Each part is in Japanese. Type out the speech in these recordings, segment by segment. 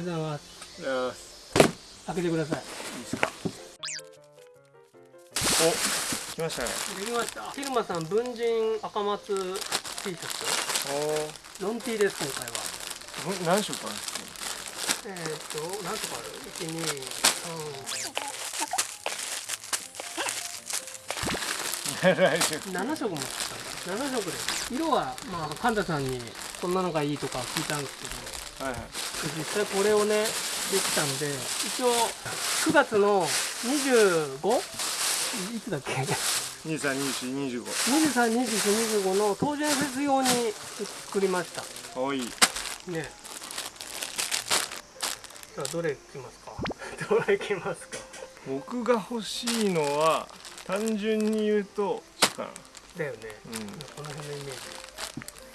りがとうございますよ開けてくださいいいですかお来ましたねできましたヒルマさん文人赤松 T シャツロン T です今回は何色あるんですかえー、っと何とかある123 7色7色も使った7色です色はまあ神田さんにこんなのがいいとか聞いたんですけどはいはい。実際これをねできたんで一応9月の 25? いつだっけ？232425 232425の東電フェス用に作りました。かわいい。ね。さあどれいきますか？どれいきますか？僕が欲しいのは単純に言うとだよね、うん。この辺のイメージ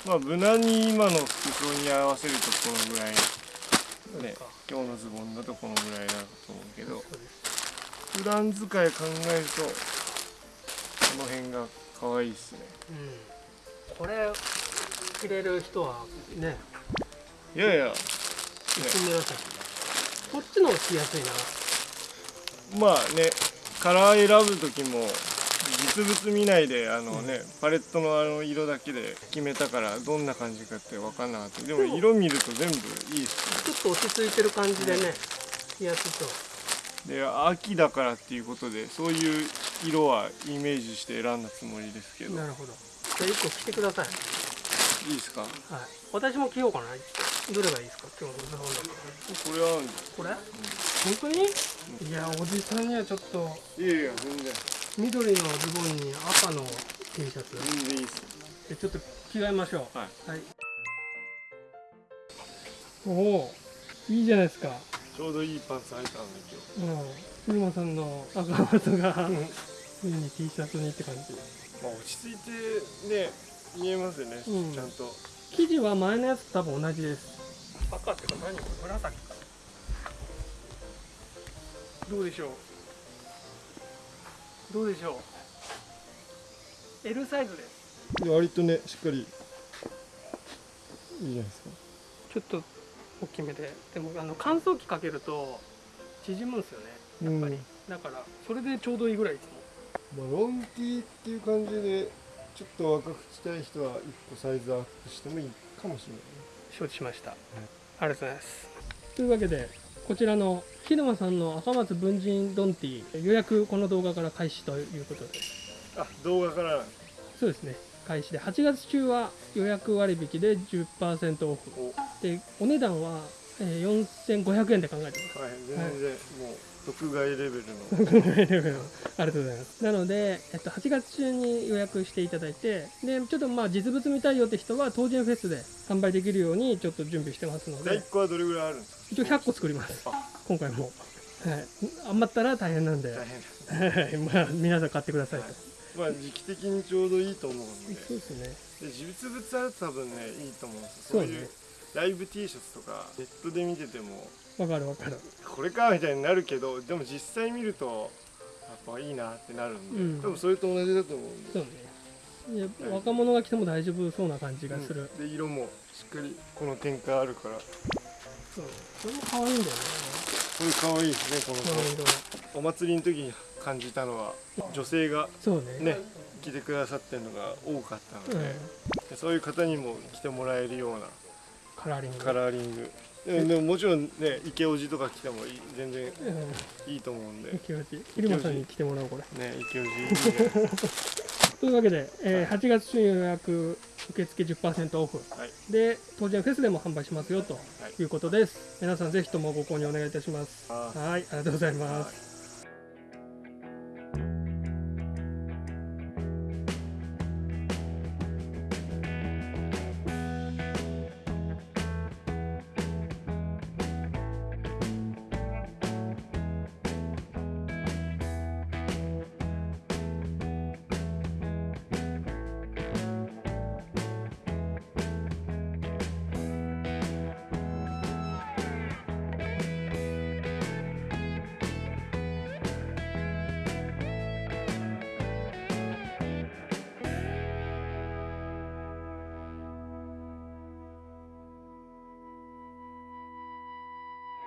まあ無難に今の服装に合わせるとこのぐらい。ね今日のズボンだとこのぐらいだと思うけど。普段使い考えるとこの辺が可愛いっすね。うん。これ着れる人はね。いやいや、ね、こっちの着やすいな。まあねカラー選ぶ時も実物見ないであのね、パレットのあの色だけで決めたからどんな感じかって分かんなかった。でも色見ると全部いいっすね。ちょっと落ち着いてる感じでね着やすそうで秋だからっていうことでそういう色はイメージして選んだつもりですけど。なるほど。じゃあ1個着てください。いいですか？はい。私も着ようかなどれがいいですか？今日のこれは合うん本当に？いやおじさんにはちょっと。いやいや全然緑のズボンに赤の T シャツ。全然いいっすでちょっと着替えましょう。はい。はい。おおいいじゃないですか。ちょうどいいパンツ履いたんで今うん。古間さんの赤松がついに T シャツにって感じ。日まあ落ち着いてね見えますよね、うん。ちゃんと。生地は前のやつと多分同じです。赤ってか何？紫か。どうでしょう？どうでしょう？L サイズです。割とねしっかり。いいじゃないですか。ちょっと大きめで。でもあの乾燥機かけると縮むんですよね。やっぱり、だからそれでちょうどいいぐらいいつもまあ、ロンティーっていう感じでちょっと若くしたい人は1個サイズアップしてもいいかもしれない。ね承知しました、ありがとうございます。というわけでこちらの木沼さんの赤松文人ドンティ予約この動画から開始ということで。すあ動画から。そうですね。開始で。8月中は予約割引で10%オフ。おでお値段は、えー4500円で考えてます。はい。全然、もう特外レベルの。ありがとうございます。なので、えっと、8月中に予約していただいてでちょっとまあ実物見たいよって人は当人フェスで販売できるようにちょっと準備してますの第で1個はどれぐらいあるんですか？一応100個作ります。あ今回も、はい、余ったら大変なんで、大変。まあ、皆さん買ってくださいと、まあ時期的にちょうどいいと思うんで。そうですね。で実物あると多分ねいいと思うんですそうういうライブ T シャツとかネットで見てても。わかるわかる。これかみたいになるけどでも実際見るとやっぱいいなってなるんで、うん。多分それと同じだと思うんで。そうね。若者が来ても大丈夫そうな感じがする、うん。で色もしっかりこの展開あるから。そう。これも可愛いんだよねこれ可愛いですねこのこの色お祭りの時に感じたのは女性がね。ね来てくださってるのが多かったので,、うん。でそういう方にも来てもらえるようなカラーリング。カラーリング。でもでももちろんね池オジとか来てもいい全然うん。いいと思うんで。イケオジ。入間さんに来てもらおうこれ。ね池オジいいね というわけで、えー8月中予約受付10%オフ。はい。で当時はフェスでも販売しますよということです、皆さんぜひともご購入お願いいたします。はいありがとうございます。はい